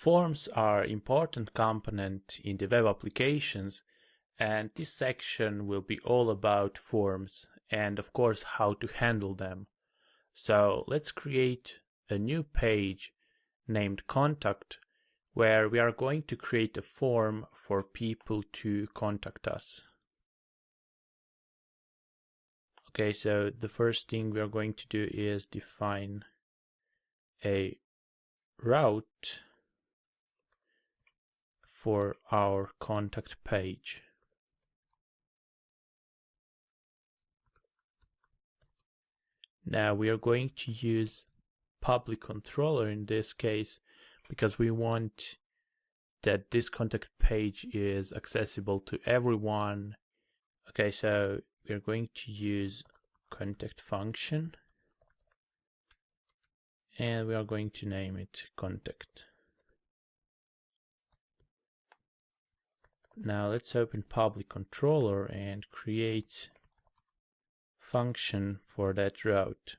Forms are important component in the web applications and this section will be all about forms and of course how to handle them. So let's create a new page named contact where we are going to create a form for people to contact us. Okay, so the first thing we are going to do is define a route for our contact page. Now we are going to use public controller in this case because we want that this contact page is accessible to everyone. Okay, so we are going to use contact function and we are going to name it contact. Now let's open public controller and create function for that route.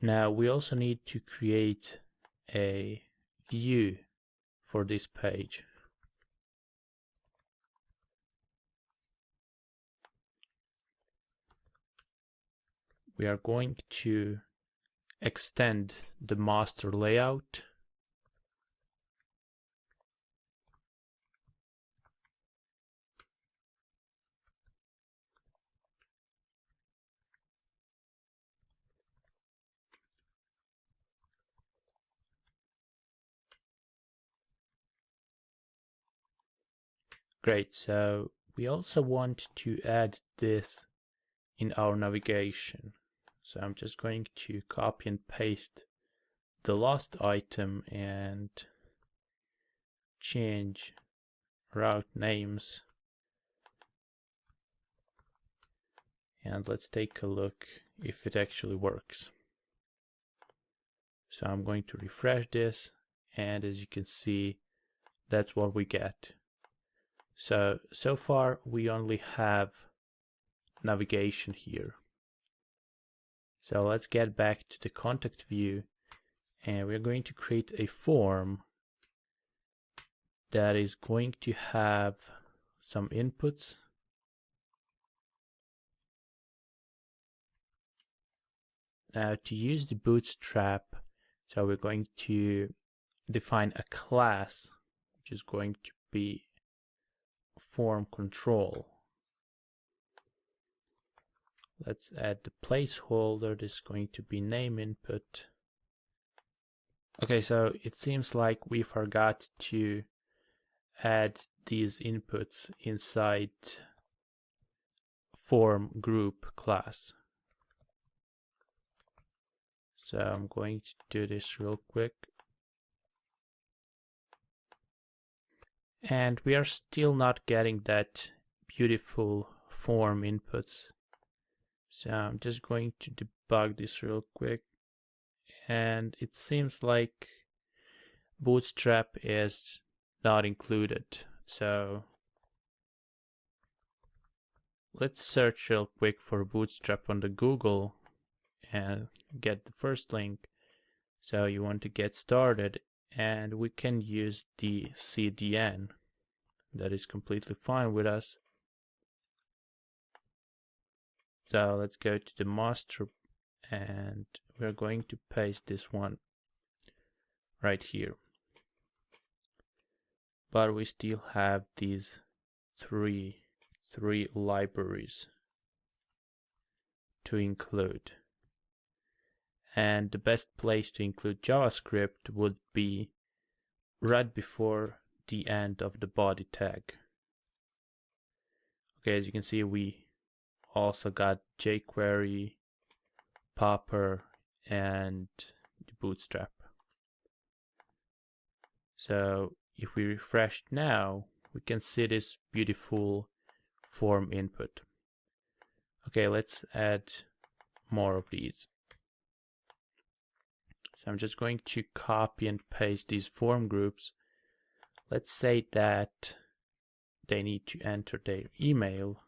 Now we also need to create a view for this page. We are going to extend the master layout Great, so we also want to add this in our navigation. So I'm just going to copy and paste the last item and change route names. And let's take a look if it actually works. So I'm going to refresh this and as you can see that's what we get. So, so far we only have navigation here. So let's get back to the contact view and we're going to create a form that is going to have some inputs. Now to use the bootstrap, so we're going to define a class which is going to be form control. Let's add the placeholder. This is going to be name input. Okay, so it seems like we forgot to add these inputs inside form group class. So I'm going to do this real quick. And we are still not getting that beautiful form inputs. So I'm just going to debug this real quick. And it seems like Bootstrap is not included. So let's search real quick for Bootstrap on the Google and get the first link. So you want to get started and we can use the CDN that is completely fine with us so let's go to the master and we're going to paste this one right here but we still have these three three libraries to include and the best place to include JavaScript would be right before the end of the body tag. Okay, as you can see, we also got jQuery, Popper, and Bootstrap. So if we refresh now, we can see this beautiful form input. Okay, let's add more of these. So I'm just going to copy and paste these form groups. Let's say that they need to enter their email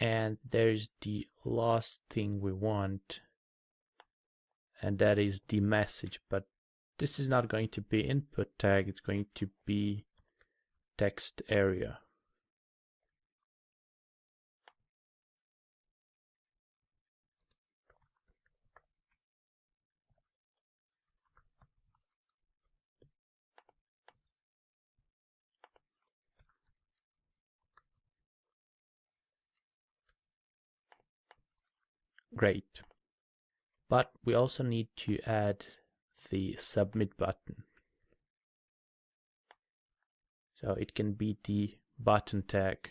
and there's the last thing we want and that is the message. But this is not going to be input tag it's going to be text area Great. But we also need to add the submit button. So it can be the button tag.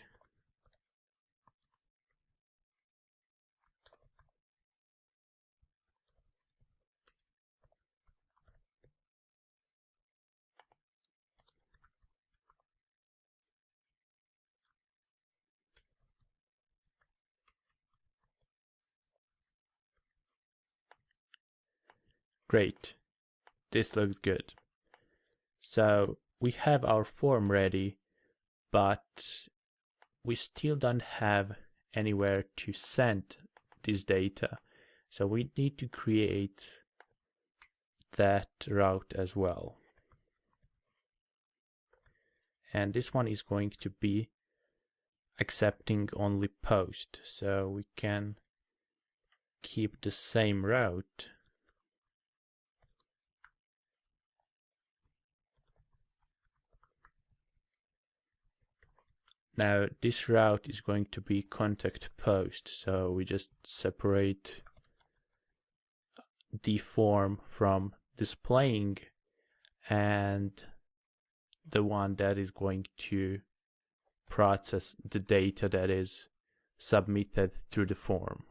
Great. This looks good. So we have our form ready, but we still don't have anywhere to send this data. So we need to create that route as well. And this one is going to be accepting only post. So we can keep the same route Now this route is going to be contact post, so we just separate the form from displaying and the one that is going to process the data that is submitted through the form.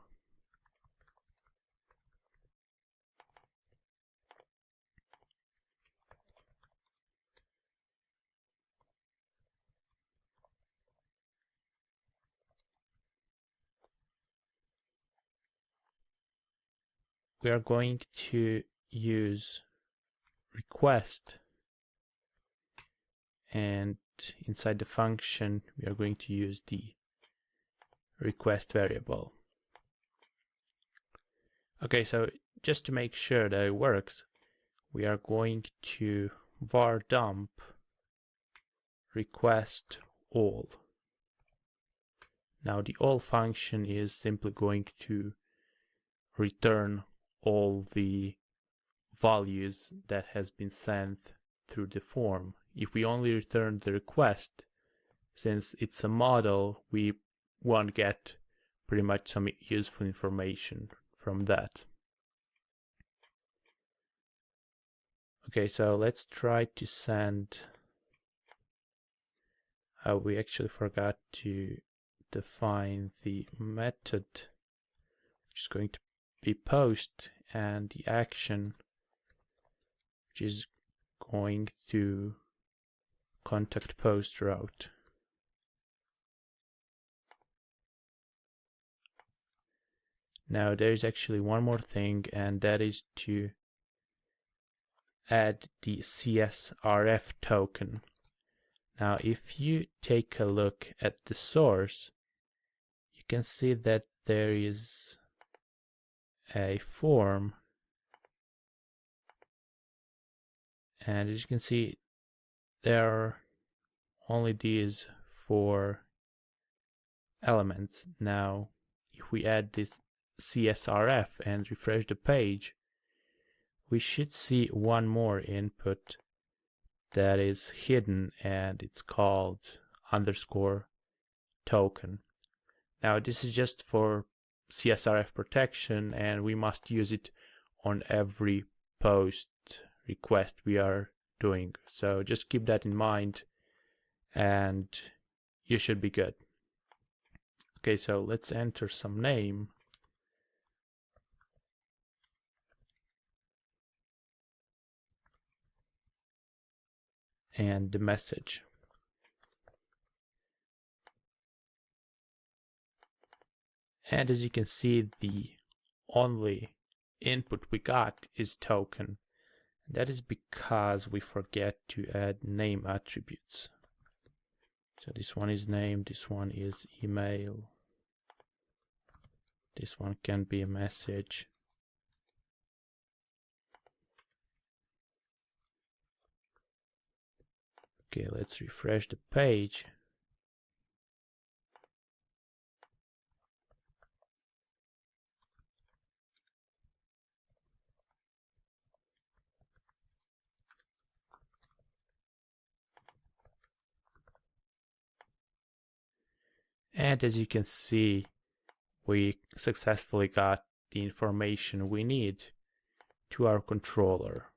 We are going to use request. And inside the function we are going to use the request variable. Okay so just to make sure that it works we are going to var dump request all. Now the all function is simply going to return all the values that has been sent through the form. If we only return the request, since it's a model, we won't get pretty much some useful information from that. Okay, so let's try to send. Uh, we actually forgot to define the method, which is going to be post and the action which is going to contact post route. Now there is actually one more thing and that is to add the CSRF token. Now if you take a look at the source you can see that there is a form. And as you can see there are only these four elements. Now if we add this CSRF and refresh the page we should see one more input that is hidden and it's called underscore token. Now this is just for CSRF protection and we must use it on every post request we are doing. So just keep that in mind and you should be good. Okay, so let's enter some name. And the message. And as you can see, the only input we got is token. That is because we forget to add name attributes. So this one is name, this one is email. This one can be a message. Okay, let's refresh the page. And as you can see, we successfully got the information we need to our controller.